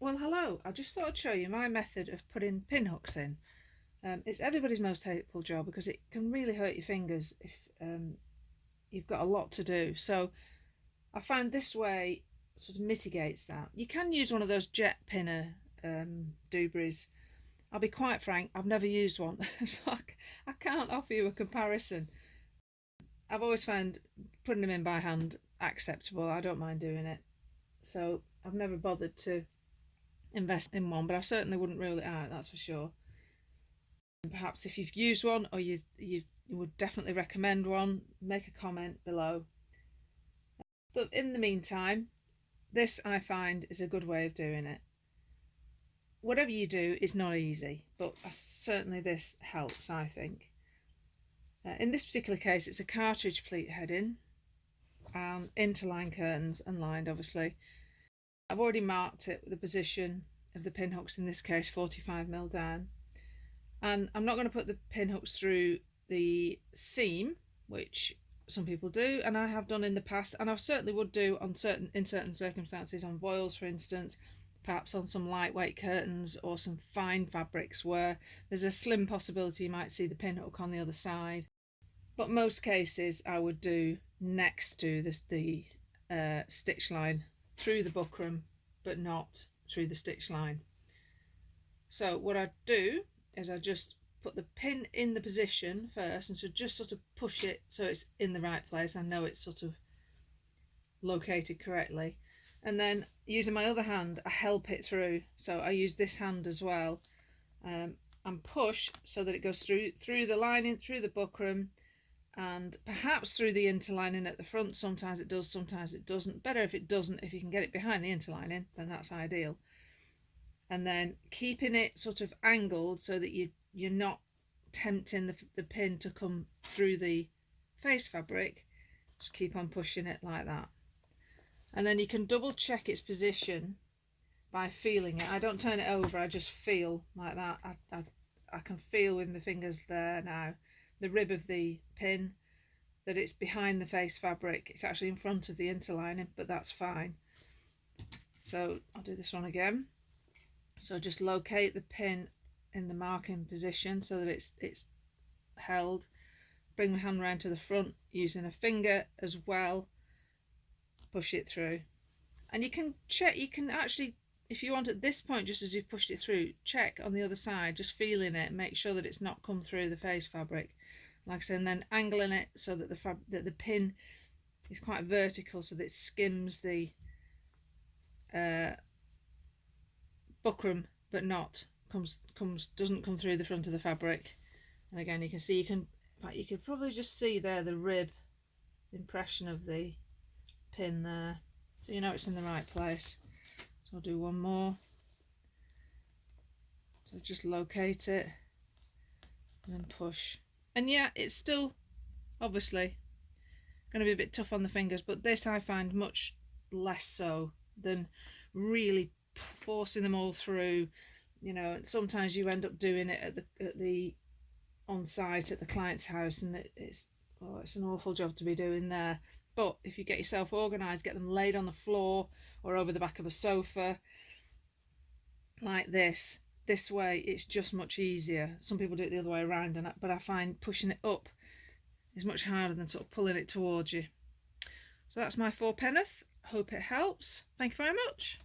Well hello, I just thought I'd show you my method of putting pin hooks in. Um, it's everybody's most hateful job because it can really hurt your fingers if um, you've got a lot to do. So I find this way sort of mitigates that. You can use one of those jet pinner um, Dubris. I'll be quite frank, I've never used one, so I, I can't offer you a comparison. I've always found putting them in by hand acceptable. I don't mind doing it. So I've never bothered to invest in one, but I certainly wouldn't rule it out, that's for sure. And perhaps if you've used one or you, you, you would definitely recommend one, make a comment below. But in the meantime, this I find is a good way of doing it. Whatever you do is not easy, but uh, certainly this helps, I think. Uh, in this particular case, it's a cartridge pleat heading and interline curtains and lined, obviously. I've already marked it with the position of the pin hooks, in this case 45 mil down. And I'm not going to put the pin hooks through the seam, which some people do, and I have done in the past, and I certainly would do on certain in certain circumstances, on voiles for instance, perhaps on some lightweight curtains or some fine fabrics where there's a slim possibility you might see the pin hook on the other side. But most cases I would do next to the uh, stitch line through the buckram but not through the stitch line. So what I do is I just put the pin in the position first and so just sort of push it so it's in the right place. I know it's sort of located correctly and then using my other hand I help it through. So I use this hand as well um, and push so that it goes through through the lining through the buckram and perhaps through the interlining at the front. Sometimes it does sometimes it doesn't. Better if it doesn't. If you can get it behind the interlining then that's ideal. And then keeping it sort of angled so that you you're not tempting the, the pin to come through the face fabric. Just keep on pushing it like that and then you can double check its position by feeling it. I don't turn it over I just feel like that. I, I, I can feel with my fingers there now the rib of the pin that it's behind the face fabric. It's actually in front of the interlining but that's fine. So I'll do this one again. So just locate the pin in the marking position so that it's it's held. Bring my hand around to the front using a finger as well push it through. And you can check you can actually if you want at this point just as you've pushed it through check on the other side just feeling it make sure that it's not come through the face fabric. Like I said, and then angling it so that the fab that the pin is quite vertical so that it skims the uh, buckram but not comes comes doesn't come through the front of the fabric. And again you can see you can you could probably just see there the rib impression of the pin there. So you know it's in the right place. So I'll do one more. So just locate it and then push. And yeah it's still obviously going to be a bit tough on the fingers but this I find much less so than really forcing them all through. You know sometimes you end up doing it at the at the on site at the client's house and it, it's oh, it's an awful job to be doing there but if you get yourself organized get them laid on the floor or over the back of a sofa like this this way it's just much easier. Some people do it the other way around and but I find pushing it up is much harder than sort of pulling it towards you. So that's my four penneth hope it helps. Thank you very much